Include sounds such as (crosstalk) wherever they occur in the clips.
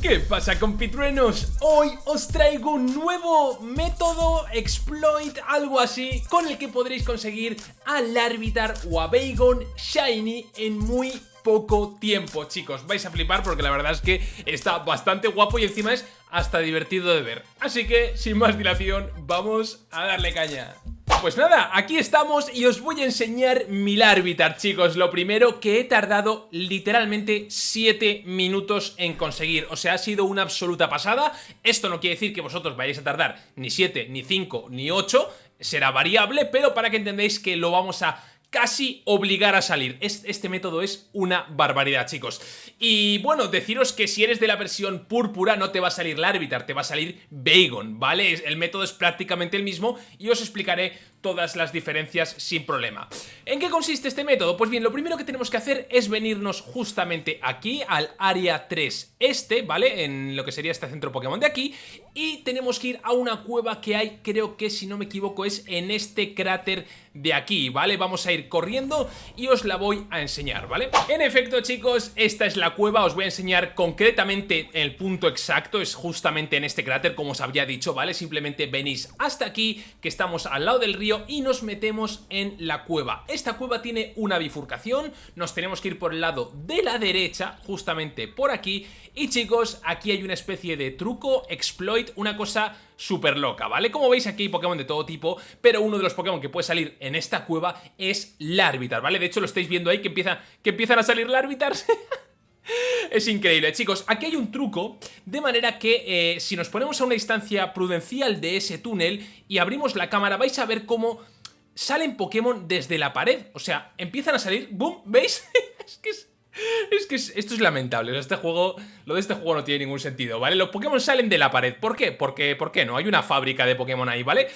¿Qué pasa compitruenos? Hoy os traigo un nuevo método, exploit, algo así, con el que podréis conseguir al Larvitar o a Bagon Shiny en muy poco tiempo, chicos. Vais a flipar porque la verdad es que está bastante guapo y encima es hasta divertido de ver. Así que, sin más dilación, vamos a darle caña. Pues nada, aquí estamos y os voy a enseñar mi Larvitar, chicos. Lo primero que he tardado literalmente 7 minutos en conseguir. O sea, ha sido una absoluta pasada. Esto no quiere decir que vosotros vayáis a tardar ni 7, ni 5, ni 8 Será variable, pero para que entendáis que lo vamos a casi obligar a salir. Este método es una barbaridad, chicos. Y bueno, deciros que si eres de la versión púrpura no te va a salir Larvitar, te va a salir Bagon, ¿vale? El método es prácticamente el mismo y os explicaré todas las diferencias sin problema. ¿En qué consiste este método? Pues bien, lo primero que tenemos que hacer es venirnos justamente aquí al área 3 este, ¿vale? En lo que sería este centro Pokémon de aquí y tenemos que ir a una cueva que hay, creo que si no me equivoco es en este cráter de aquí, ¿vale? Vamos a ir corriendo y os la voy a enseñar, ¿vale? En efecto, chicos, esta es la cueva, os voy a enseñar concretamente el punto exacto, es justamente en este cráter, como os había dicho, ¿vale? Simplemente venís hasta aquí, que estamos al lado del río y nos metemos en la cueva. Esta cueva tiene una bifurcación, nos tenemos que ir por el lado de la derecha, justamente por aquí, y chicos, aquí hay una especie de truco, exploit, una cosa súper loca, ¿vale? Como veis aquí hay Pokémon de todo tipo, pero uno de los Pokémon que puede salir en esta cueva es Larvitar, ¿vale? De hecho lo estáis viendo ahí que, empieza, que empiezan a salir Larvitars (laughs) Es increíble, chicos, aquí hay un truco de manera que eh, si nos ponemos a una distancia prudencial de ese túnel y abrimos la cámara vais a ver cómo salen Pokémon desde la pared, o sea, empiezan a salir, ¡boom! ¿Veis? (laughs) es que es... que esto es lamentable, este juego, lo de este juego no tiene ningún sentido, ¿vale? Los Pokémon salen de la pared, ¿por qué? Porque, ¿por qué no? Hay una fábrica de Pokémon ahí, ¿vale?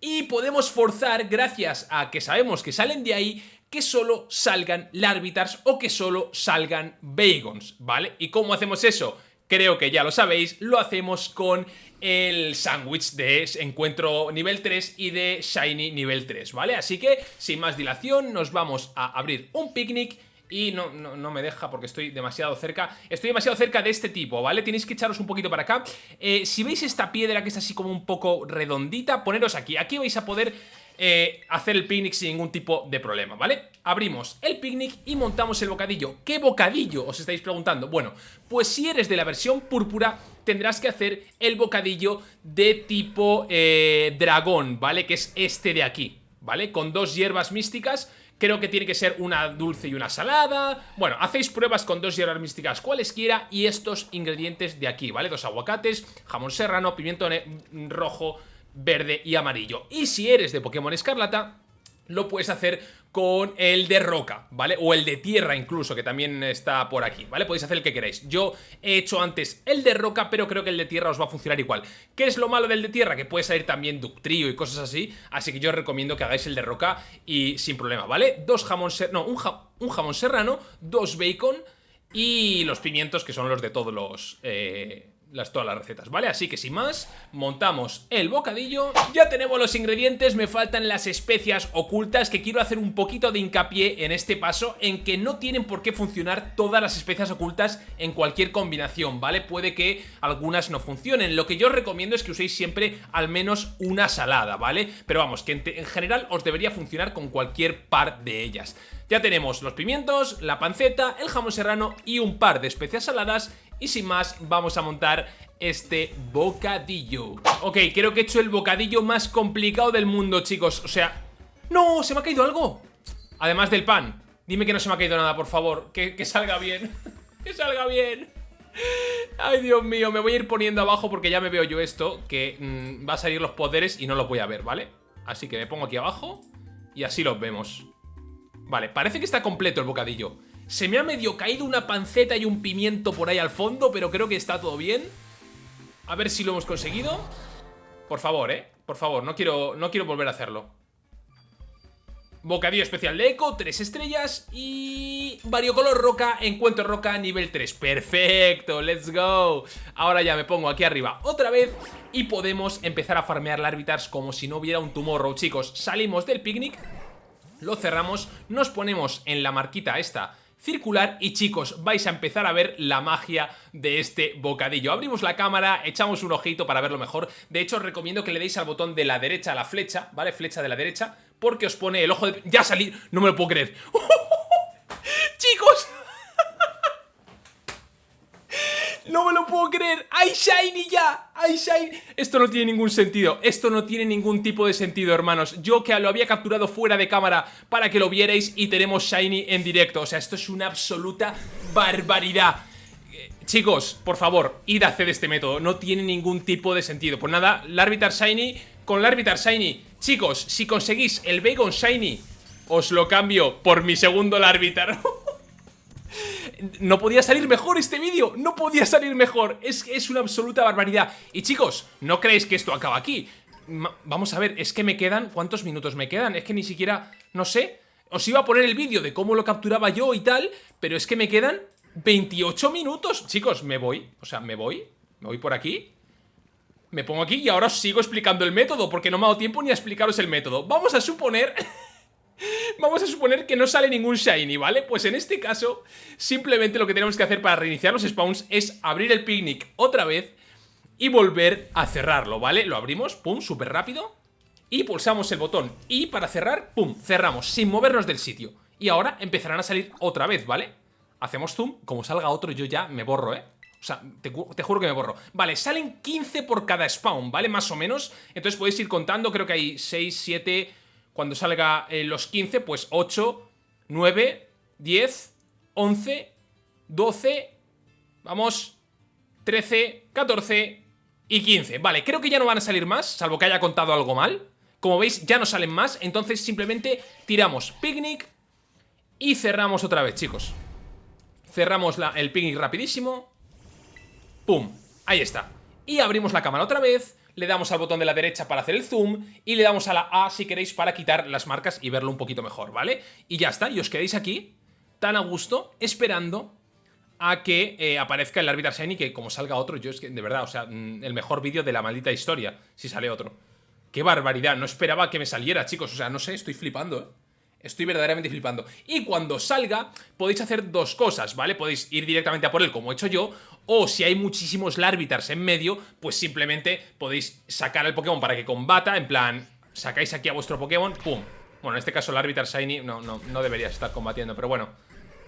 Y podemos forzar, gracias a que sabemos que salen de ahí, que solo salgan Larvitars o que solo salgan Bagons, ¿vale? ¿Y cómo hacemos eso? Creo que ya lo sabéis, lo hacemos con el sándwich de encuentro nivel 3 y de Shiny nivel 3, ¿vale? Así que, sin más dilación, nos vamos a abrir un picnic y no, no, me deja porque estoy demasiado cerca Estoy demasiado cerca de este tipo, ¿vale? Tenéis que echaros un poquito para acá eh, Si veis esta piedra que es así como un poco redondita, poneros aquí Aquí vais a poder eh, hacer el picnic sin ningún tipo de problema, ¿vale? Abrimos el picnic y montamos el bocadillo ¿Qué bocadillo? Os estáis preguntando Bueno, pues si eres de la versión púrpura tendrás que hacer el bocadillo de tipo eh, dragón, ¿vale? Que es este de aquí, ¿vale? Con dos hierbas místicas Creo que tiene que ser una dulce y una salada Bueno, hacéis pruebas con dos hierbas místicas cualesquiera Y estos ingredientes de aquí, ¿vale? Dos aguacates, jamón serrano, pimiento rojo verde y amarillo. Y si eres de Pokémon Escarlata, lo puedes hacer con el de roca, ¿vale? O el de tierra incluso, que también está por aquí, ¿vale? Podéis hacer el que queráis. Yo he hecho antes el de roca, pero creo que el de tierra os va a funcionar igual. ¿Qué es lo malo del de tierra? Que puede salir también Ductrio y cosas así, así que yo os recomiendo que hagáis el de roca y sin problema, ¿vale? Dos jamón serrano, no, un, un, jamón serrano, dos bacon y los pimientos que son los de todos los... Eh, las, todas las recetas, ¿vale? Así que sin más, montamos el bocadillo Ya tenemos los ingredientes, me faltan las especias ocultas Que quiero hacer un poquito de hincapié en este paso En que no tienen por qué funcionar todas las especias ocultas en cualquier combinación, ¿vale? Puede que algunas no funcionen Lo que yo os recomiendo es que uséis siempre al menos una salada, ¿vale? Pero vamos, que en, en general os debería funcionar con cualquier par de ellas ya tenemos los pimientos, la panceta, el jamón serrano y un par de especias saladas y sin más, vamos a montar este bocadillo. Ok, creo que he hecho el bocadillo más complicado del mundo, chicos. O sea... ¡No! ¡Se me ha caído algo! Además del pan. Dime que no se me ha caído nada, por favor. Que, salga bien. (laughs) Que salga bien. Ay, Dios mío, me voy a ir poniendo abajo porque ya me veo yo esto Que mm, va a salir los poderes y no los voy a ver, ¿vale? Así que me pongo aquí abajo Y así los vemos. Vale, parece que está completo el bocadillo se me ha medio caído una panceta y un pimiento por ahí al fondo, pero creo que está todo bien. A ver si lo hemos conseguido. Por favor, ¿eh? Por favor, no quiero, no quiero volver a hacerlo. Bocadillo especial de eco, tres estrellas y... Variocolor roca, encuentro roca, nivel 3 Perfecto, let's go Ahora ya me pongo aquí arriba otra vez Y podemos empezar a farmear Larvitars como si no hubiera un tomorrow Chicos, salimos del picnic Lo cerramos, nos ponemos en la marquita esta circular y chicos, vais a empezar a ver la magia de este bocadillo. Abrimos la cámara, echamos un ojito para verlo mejor. De hecho, os recomiendo que le deis al botón de la derecha a la flecha, ¿vale? Flecha de la derecha, porque os pone el ojo de... ¡Ya salí! No me lo puedo creer. (laughs) ¡Chicos! ¡No me lo puedo creer! ¡Hay Shiny ya! ¡Hay Shiny! Esto no tiene ningún sentido. Esto no tiene ningún tipo de sentido, hermanos. Yo que lo había capturado fuera de cámara Para que lo vierais y tenemos Shiny en directo. O sea, esto es una absoluta barbaridad. Eh, Chicos, por favor, id a hacer este método. No tiene ningún tipo de sentido. Pues nada, Larvitar Shiny. Con Larvitar Shiny Chicos, si conseguís el Bacon Shiny Os lo cambio por mi segundo Larvitar (laughs) No podía salir mejor este vídeo No podía salir mejor. Es es una absoluta barbaridad. Y chicos, no creéis que esto acaba aquí. Vamos a ver, es que me quedan ¿Cuántos minutos me quedan? Es que ni siquiera, no sé Os iba a poner el vídeo de cómo lo capturaba yo y tal Pero es que me quedan 28 minutos. Chicos, me voy, o sea, me voy Me voy por aquí. Me pongo aquí y ahora os sigo explicando el método Porque no me ha dado tiempo ni a explicaros el método. Vamos a suponer... Vamos a suponer que no sale ningún Shiny, ¿vale? Pues en este caso, simplemente lo que tenemos que hacer para reiniciar los spawns es abrir el picnic otra vez y volver a cerrarlo, ¿vale? Lo abrimos, pum, súper rápido y pulsamos el botón y para cerrar, pum, cerramos sin movernos del sitio y ahora empezarán a salir otra vez, ¿vale? Hacemos zoom, como salga otro yo ya me borro, ¿eh? O sea, te, te, juro que me borro Vale, salen 15 por cada spawn, ¿vale? Más o menos Entonces podéis ir contando, creo que hay 6, 7, cuando salga eh, los 15, pues 8, 9, 10, 11, 12, vamos, 13, 14 y 15. Vale, creo que ya no van a salir más, salvo que haya contado algo mal. Como veis, ya no salen más, entonces simplemente tiramos picnic y cerramos otra vez, chicos. Cerramos la, el picnic rapidísimo. ¡Pum! Ahí está. Y abrimos la cámara otra vez le damos al botón de la derecha para hacer el zoom y le damos a la A si queréis para quitar las marcas y verlo un poquito mejor, ¿vale? Y ya está, y os quedéis aquí tan a gusto esperando a que eh, aparezca el Arbiter Shiny que como salga otro, yo es que de verdad, o sea, mm, el mejor vídeo de la maldita historia, si sale otro. ¡Qué barbaridad! No esperaba que me saliera, chicos, o sea, no sé, estoy flipando, ¿eh? Estoy verdaderamente flipando. Y cuando salga, podéis hacer dos cosas, ¿vale? Podéis ir directamente a por él, como he hecho yo, o si hay muchísimos Larvitars en medio, pues simplemente podéis sacar al Pokémon para que combata, en plan, sacáis aquí a vuestro Pokémon, ¡pum! Bueno, en este caso el Larvitar Shiny no, no, no debería estar combatiendo, pero bueno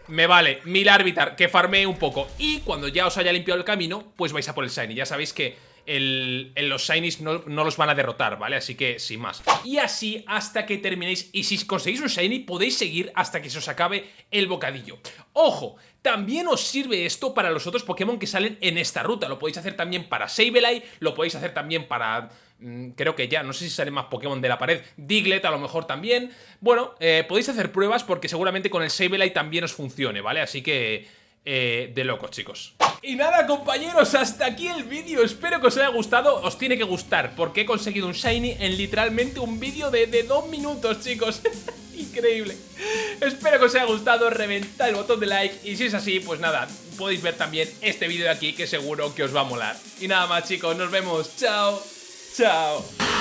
me vale mil Larvitar que farmee un poco Y cuando ya os haya limpiado el camino Pues vais a por el Shiny Ya sabéis que el, los Shinies no, no, los van a derrotar, ¿vale? Así que sin más. Y así hasta que terminéis. Y si conseguís un Shiny, podéis seguir hasta que se os acabe el bocadillo. ¡Ojo! También os sirve esto para los otros Pokémon que salen en esta ruta. Lo podéis hacer también para Sableye, lo podéis hacer también para... Mm, creo que ya, no sé si salen más Pokémon de la pared. Diglett a lo mejor también. Bueno, eh, podéis hacer pruebas porque seguramente con el Sableye también os funcione, ¿vale? Así que eh, de locos, chicos. Y nada, compañeros, hasta aquí el vídeo. Espero que os haya gustado. Os tiene que gustar, porque he conseguido un Shiny en literalmente un vídeo de, de dos minutos, chicos. (laughs) Increíble. Espero que os haya gustado. Reventad el botón de like. Y si es así, pues nada, podéis ver también este vídeo de aquí, que seguro que os va a molar. Y nada más, chicos, nos vemos. Chao. Chao.